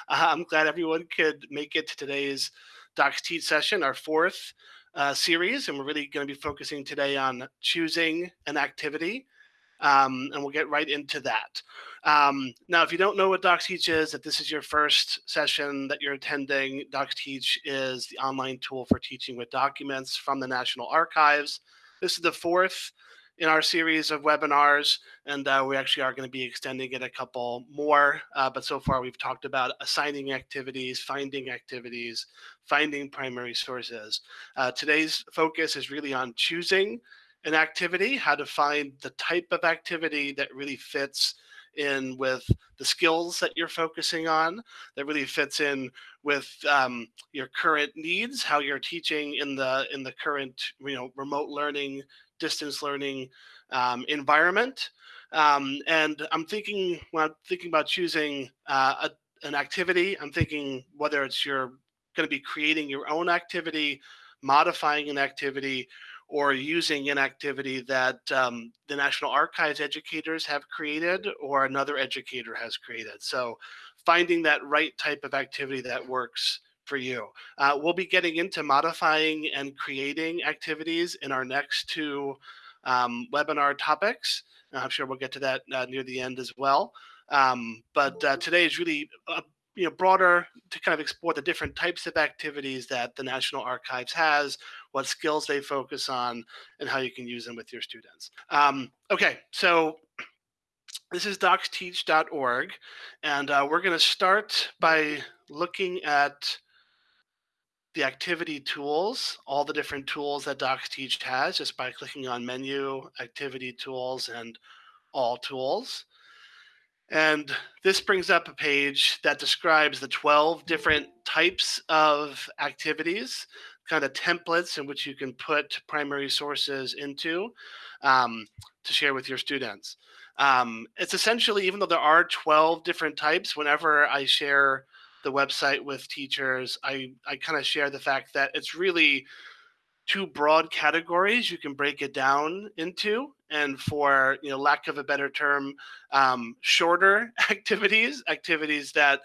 I'm glad everyone could make it to today's DocsTeach session, our fourth uh, series, and we're really going to be focusing today on choosing an activity, um, and we'll get right into that. Um, now, if you don't know what DocsTeach is, if this is your first session that you're attending, DocsTeach is the online tool for teaching with documents from the National Archives. This is the fourth in our series of webinars, and uh, we actually are going to be extending it a couple more. Uh, but so far, we've talked about assigning activities, finding activities, finding primary sources. Uh, today's focus is really on choosing an activity, how to find the type of activity that really fits in with the skills that you're focusing on that really fits in with um, your current needs how you're teaching in the in the current you know remote learning distance learning um, environment. Um, and I'm thinking when I'm thinking about choosing uh, a, an activity, I'm thinking whether it's you're going to be creating your own activity, modifying an activity, or using an activity that um, the National Archives educators have created or another educator has created. So finding that right type of activity that works for you. Uh, we'll be getting into modifying and creating activities in our next two um, webinar topics. I'm sure we'll get to that uh, near the end as well. Um, but uh, today is really you know broader to kind of explore the different types of activities that the National Archives has, what skills they focus on, and how you can use them with your students. Um, okay, so this is docsteach.org, and uh, we're going to start by looking at the activity tools, all the different tools that DocsTeach has just by clicking on menu, activity tools, and all tools. And this brings up a page that describes the 12 different types of activities, kind of templates in which you can put primary sources into um, to share with your students. Um, it's essentially, even though there are 12 different types, whenever I share the website with teachers, I, I kind of share the fact that it's really two broad categories you can break it down into. And for you know, lack of a better term, um, shorter activities, activities that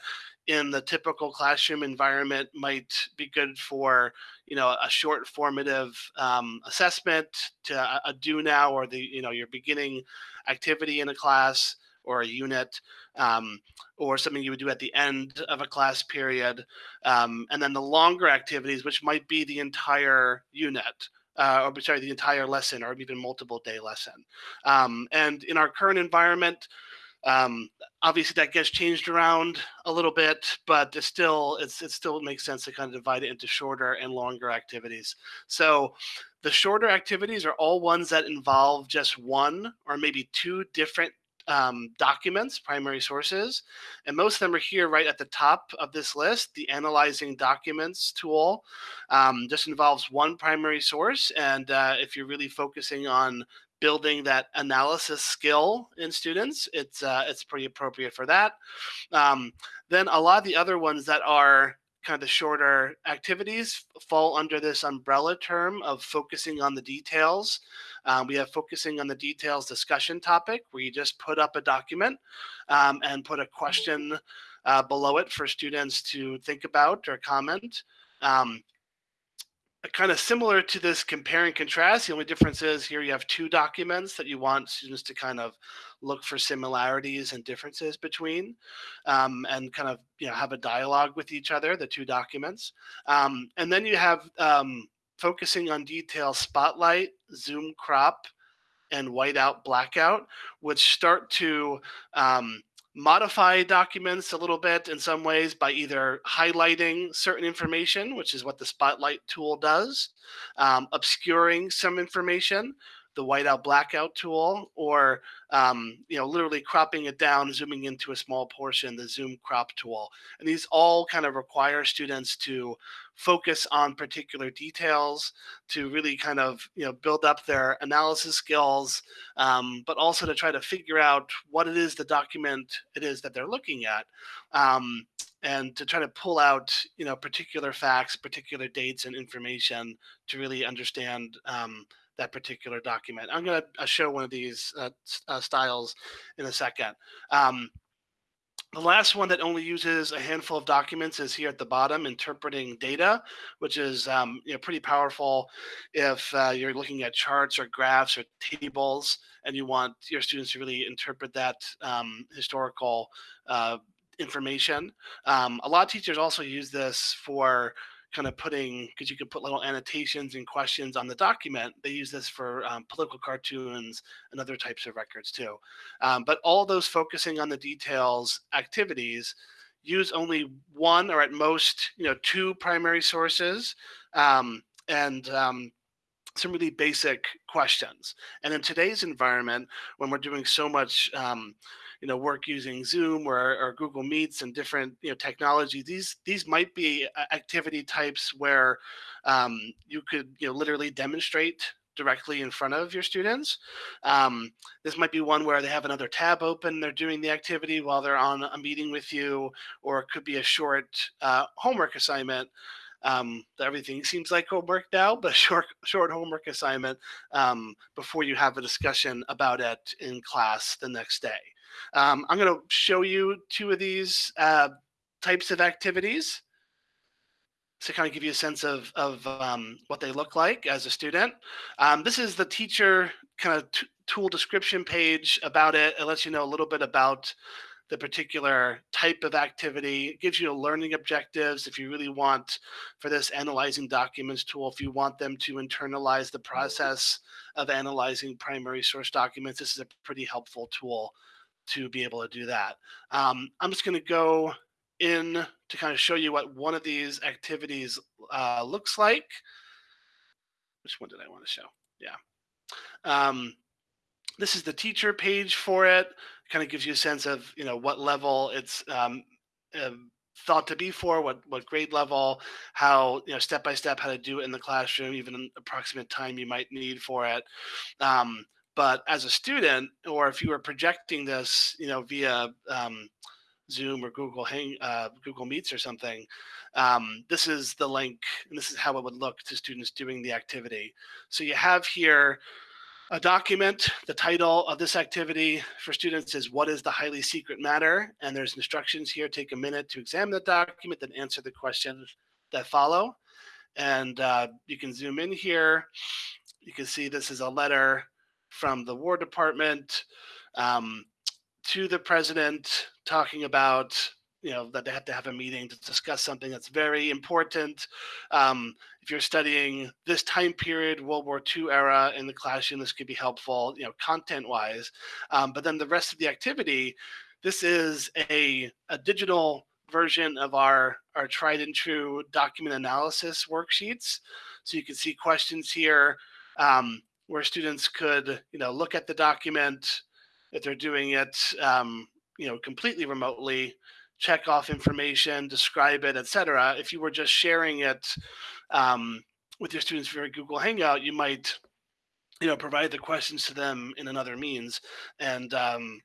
in the typical classroom environment might be good for you know a short formative um, assessment to a, a do now or the you know your beginning activity in a class or a unit um, or something you would do at the end of a class period. Um, and then the longer activities, which might be the entire unit. Uh, or sorry, the entire lesson, or even multiple day lesson. Um, and in our current environment, um, obviously that gets changed around a little bit, but it still it's it still makes sense to kind of divide it into shorter and longer activities. So the shorter activities are all ones that involve just one or maybe two different um, documents, primary sources, and most of them are here right at the top of this list. The Analyzing Documents tool um, just involves one primary source, and uh, if you're really focusing on building that analysis skill in students, it's uh, it's pretty appropriate for that. Um, then a lot of the other ones that are kind of the shorter activities fall under this umbrella term of focusing on the details. Um, we have focusing on the details discussion topic where you just put up a document um, and put a question uh, below it for students to think about or comment. Um, kind of similar to this compare and contrast. The only difference is here you have two documents that you want students to kind of look for similarities and differences between um, and kind of you know have a dialogue with each other, the two documents. Um, and then you have um, focusing on detail spotlight, zoom crop, and whiteout blackout, which start to um, modify documents a little bit in some ways by either highlighting certain information, which is what the spotlight tool does, um, obscuring some information, the whiteout blackout tool, or um, you know, literally cropping it down, zooming into a small portion, the zoom crop tool. And these all kind of require students to focus on particular details, to really kind of you know build up their analysis skills, um, but also to try to figure out what it is the document it is that they're looking at. Um, and to try to pull out you know particular facts particular dates and information to really understand um, that particular document. I'm going to uh, show one of these uh, uh, styles in a second. Um, The last one that only uses a handful of documents is here at the bottom, interpreting data, which is um, you know, pretty powerful if uh, you're looking at charts or graphs or tables and you want your students to really interpret that um, historical uh, information. Um, a lot of teachers also use this for kind of putting because you can put little annotations and questions on the document. They use this for um, political cartoons and other types of records too. Um, but all those focusing on the details activities use only one or at most you know two primary sources um, and um, some really basic questions. And in today's environment, when we're doing so much um, you know work using Zoom or, or Google Meets and different you know technology. These these might be uh, activity types where um, you could you know literally demonstrate directly in front of your students. Um, this might be one where they have another tab open, they're doing the activity while they're on a meeting with you, or it could be a short uh, homework assignment. Um, everything seems like homework now, but short short homework assignment um, before you have a discussion about it in class the next day. Um, I'm going to show you two of these uh, types of activities to kind of give you a sense of, of um, what they look like as a student. Um, this is the teacher kind of tool description page about it. It lets you know a little bit about the particular type of activity. It gives you learning objectives if you really want for this analyzing documents tool, if you want them to internalize the process of analyzing primary source documents, this is a pretty helpful tool to be able to do that. Um, I'm just going to go in to kind of show you what one of these activities uh, looks like. Which one did I want to show? Yeah. Um, this is the teacher page for it. Kind of gives you a sense of you know what level it's um, uh, thought to be for, what what grade level, how you know step by step how to do it in the classroom, even an approximate time you might need for it. Um, but as a student, or if you were projecting this, you know, via um, Zoom or Google Hang, uh, Google Meets or something, um, this is the link, and this is how it would look to students doing the activity. So you have here a document. The title of this activity for students is "What is the highly secret matter?" And there's instructions here. Take a minute to examine the document, then answer the questions that follow. And uh, you can zoom in here. You can see this is a letter from the War Department um, to the president talking about you know that they have to have a meeting to discuss something that's very important. Um, if you're studying this time period, World War II era in the classroom, this could be helpful, you know, content-wise. Um, but then the rest of the activity, this is a, a digital version of our, our tried and true document analysis worksheets. So you can see questions here. Um, where students could, you know, look at the document if they're doing it, um, you know, completely remotely, check off information, describe it, etc. If you were just sharing it um, with your students via Google Hangout, you might, you know, provide the questions to them in another means and um,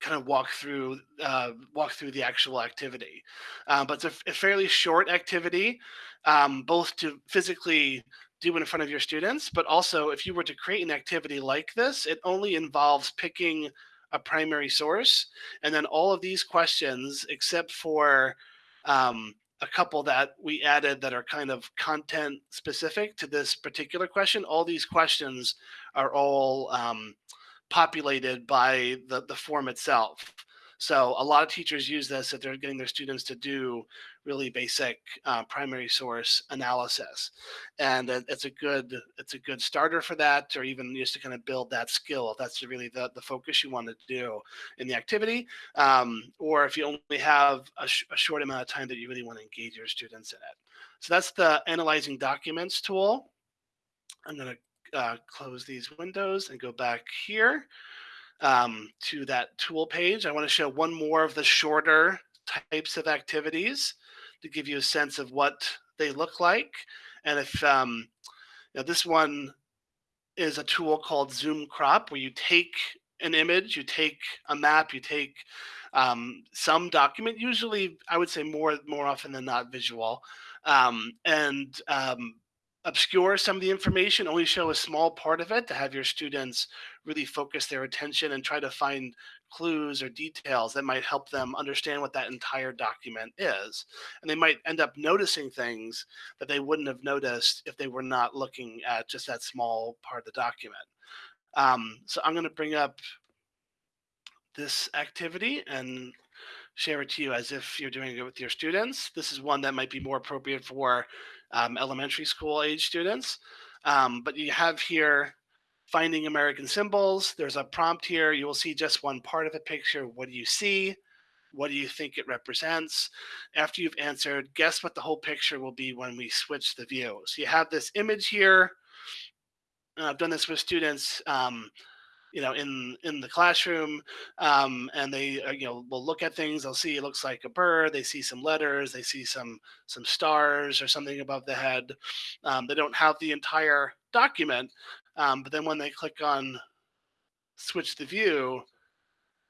kind of walk through uh, walk through the actual activity. Uh, but it's a, a, fairly short activity, um, both to physically do in front of your students, but also if you were to create an activity like this, it only involves picking a primary source. And then all of these questions, except for um, a couple that we added that are kind of content specific to this particular question, all these questions are all um, populated by the, the form itself. So a lot of teachers use this if they're getting their students to do really basic uh, primary source analysis, and it's a good it's a good starter for that, or even just to kind of build that skill if that's really the the focus you want to do in the activity, um, or if you only have a, sh a short amount of time that you really want to engage your students in it. So that's the analyzing documents tool. I'm going to uh, close these windows and go back here um, to that tool page. I want to show one more of the shorter types of activities to give you a sense of what they look like. And if um, this one is a tool called Zoom Crop, where you take an image, you take a map, you take um, some document, usually I would say more more often than not visual, um, and um, obscure some of the information, only show a small part of it to have your students really focus their attention and try to find clues or details that might help them understand what that entire document is. And they might end up noticing things that they wouldn't have noticed if they were not looking at just that small part of the document. Um, so I'm going to bring up this activity and share it to you as if you're doing it with your students. This is one that might be more appropriate for um, elementary school age students. Um, but you have here finding American symbols. There's a prompt here. You will see just one part of the picture. What do you see? What do you think it represents? After you've answered, guess what the whole picture will be when we switch the view. So you have this image here. I've done this with students. Um, you know in in the classroom um, and they uh, you know will look at things they'll see it looks like a bird they see some letters they see some some stars or something above the head um, they don't have the entire document um, but then when they click on switch the view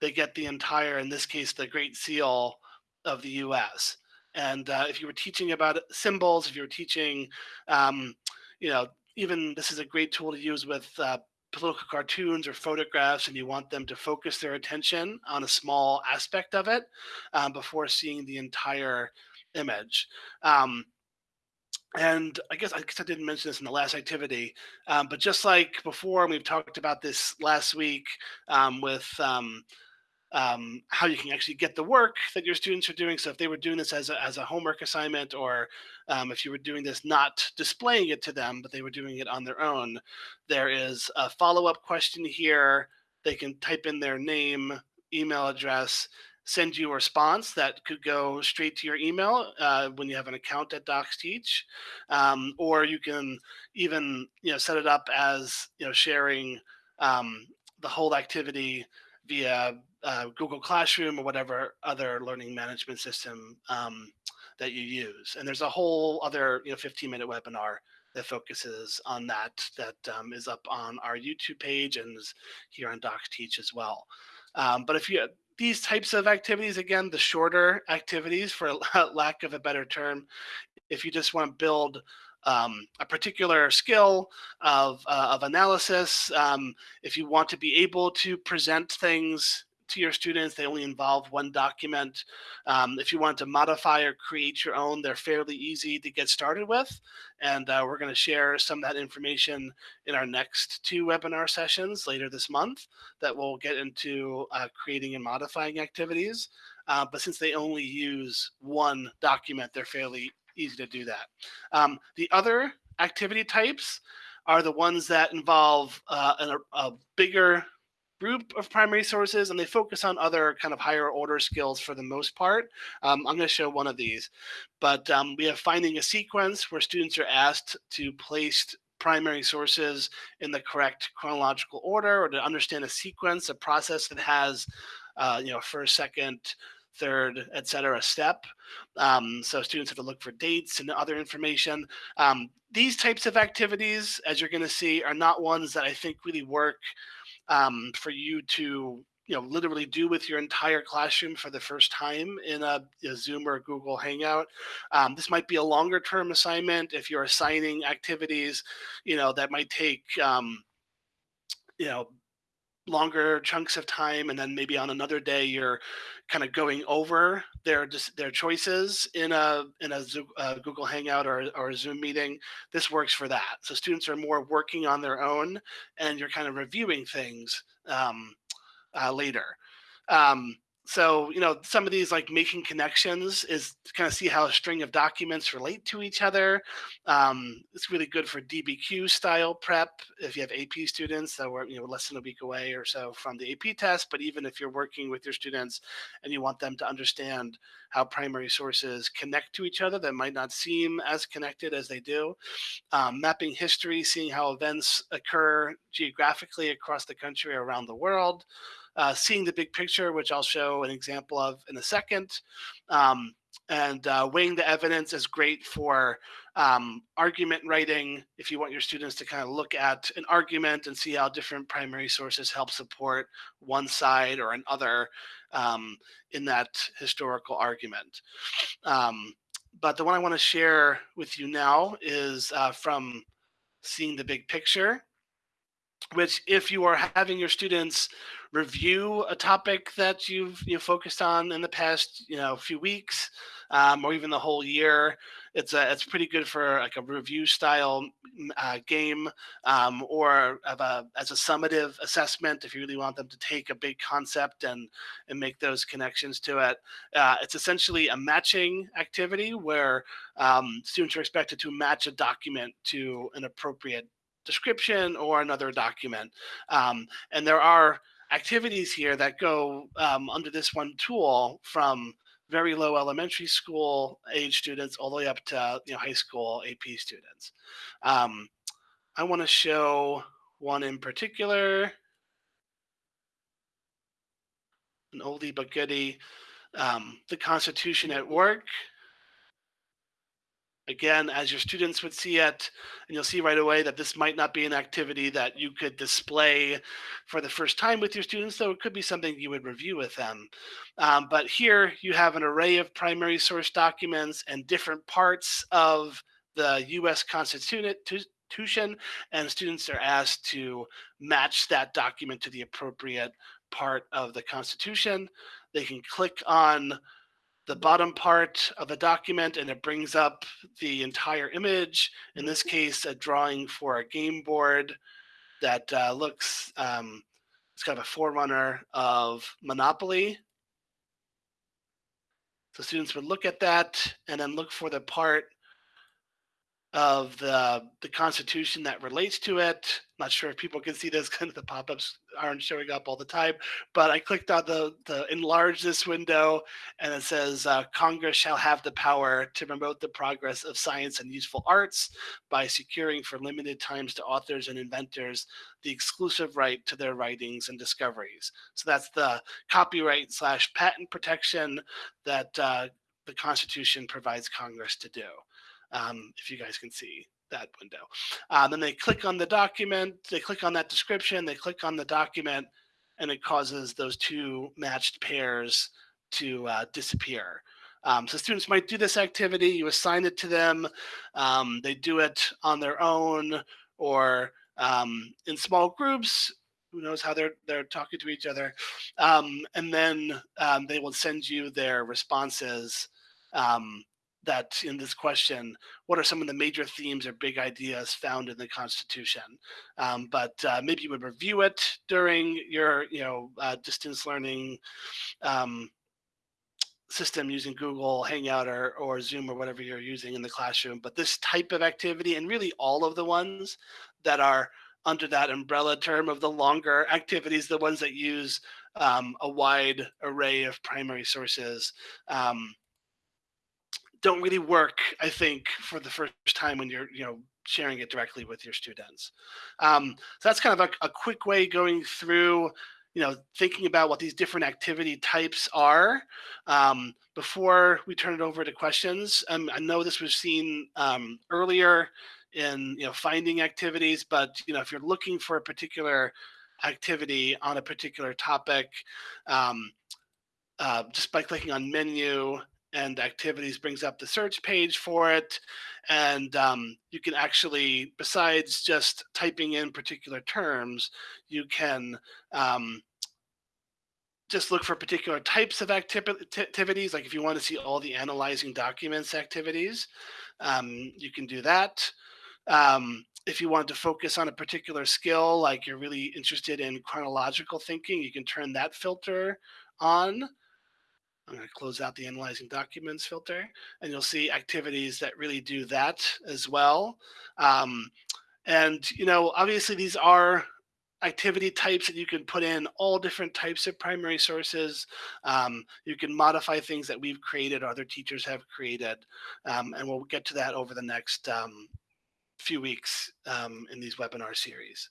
they get the entire in this case the great seal of the us and uh, if you were teaching about symbols if you were teaching um, you know even this is a great tool to use with uh, political cartoons or photographs and you want them to focus their attention on a small aspect of it um, before seeing the entire image. Um, and I guess I guess I didn't mention this in the last activity, um, but just like before, we've talked about this last week um, with um, how you can actually get the work that your students are doing. So if they were doing this as a, as a homework assignment, or um, if you were doing this not displaying it to them, but they were doing it on their own, there is a follow-up question here. They can type in their name, email address, send you a response that could go straight to your email uh, when you have an account at DocsTeach, um, or you can even you know set it up as you know sharing um, the whole activity via uh, Google Classroom or whatever other learning management system um, that you use. And there's a whole other, you know, 15 minute webinar that focuses on that, that um, is up on our YouTube page and is here on DocsTeach as well. Um, but if you, these types of activities, again, the shorter activities for lack of a better term, if you just want to build um, a particular skill of, uh, of analysis, um, if you want to be able to present things to your students. They only involve one document. Um, if you want to modify or create your own, they're fairly easy to get started with. And uh, we're going to share some of that information in our next two webinar sessions later this month that will get into uh, creating and modifying activities. Uh, but since they only use one document, they're fairly easy to do that. Um, the other activity types are the ones that involve uh, a, a bigger group of primary sources and they focus on other kind of higher order skills for the most part. Um, I'm going to show one of these, but um, we have finding a sequence where students are asked to place primary sources in the correct chronological order or to understand a sequence, a process that has, uh, you know, first, second, third, et cetera, step. Um, so students have to look for dates and other information. Um, these types of activities, as you're going to see, are not ones that I think really work um, for you to you know literally do with your entire classroom for the first time in a, a zoom or a google hangout. Um, this might be a longer term assignment if you're assigning activities you know that might take um, you know longer chunks of time and then maybe on another day you're kind of going over their their choices in a in a, a Google Hangout or, or a Zoom meeting this works for that. So students are more working on their own and you're kind of reviewing things um, uh, later. Um, so you know some of these like making connections is to kind of see how a string of documents relate to each other. Um, it's really good for dbq style prep if you have ap students that were you know less than a week away or so from the ap test but even if you're working with your students and you want them to understand how primary sources connect to each other that might not seem as connected as they do. Um, mapping history seeing how events occur geographically across the country or around the world uh, seeing the big picture, which I'll show an example of in a second. Um, and uh, weighing the evidence is great for um, argument writing. If you want your students to kind of look at an argument and see how different primary sources help support one side or another um, in that historical argument. Um, but the one I want to share with you now is uh, from seeing the big picture, which if you are having your students review a topic that you've you know, focused on in the past you know few weeks um, or even the whole year. It's a it's pretty good for like a review style uh, game um, or a, as a summative assessment if you really want them to take a big concept and and make those connections to it. Uh, it's essentially a matching activity where um, students are expected to match a document to an appropriate description or another document. Um, and there are activities here that go um, under this one tool from very low elementary school age students all the way up to you know, high school AP students. Um, I want to show one in particular, an oldie but goodie, um, the Constitution at Work. Again, as your students would see it, and you'll see right away that this might not be an activity that you could display for the first time with your students, though it could be something you would review with them. Um, but here you have an array of primary source documents and different parts of the US Constitution, and students are asked to match that document to the appropriate part of the Constitution. They can click on the bottom part of a document and it brings up the entire image. In this case, a drawing for a game board that uh, looks, um, it's kind of a forerunner of Monopoly. So students would look at that and then look for the part of the the Constitution that relates to it. Not sure if people can see this, kind of the pop-ups aren't showing up all the time, but I clicked on the, the enlarge this window and it says uh, Congress shall have the power to promote the progress of science and useful arts by securing for limited times to authors and inventors the exclusive right to their writings and discoveries. So that's the copyright slash patent protection that uh, the Constitution provides Congress to do um, if you guys can see that window. Uh, then they click on the document, they click on that description, they click on the document, and it causes those two matched pairs to uh, disappear. Um, so students might do this activity, you assign it to them, um, they do it on their own or um, in small groups, who knows how they're they're talking to each other, um, and then um, they will send you their responses that in this question, what are some of the major themes or big ideas found in the Constitution? Um, but uh, maybe you would review it during your, you know, uh, distance learning um, system using Google Hangout or, or Zoom or whatever you're using in the classroom. But this type of activity and really all of the ones that are under that umbrella term of the longer activities, the ones that use um, a wide array of primary sources, um, don't really work, I think, for the first time when you're, you know, sharing it directly with your students. Um, so that's kind of a, a quick way going through, you know, thinking about what these different activity types are. Um, before we turn it over to questions, um, I know this was seen um, earlier in, you know, finding activities, but, you know, if you're looking for a particular activity on a particular topic, um, uh, just by clicking on menu and activities brings up the search page for it. And um, you can actually, besides just typing in particular terms, you can um, just look for particular types of activities. Like if you want to see all the analyzing documents activities, um, you can do that. Um, if you want to focus on a particular skill, like you're really interested in chronological thinking, you can turn that filter on. I'm going to close out the analyzing documents filter and you'll see activities that really do that as well. Um, and, you know, obviously these are activity types that you can put in all different types of primary sources. Um, you can modify things that we've created, other teachers have created, um, and we'll get to that over the next um, few weeks um, in these webinar series.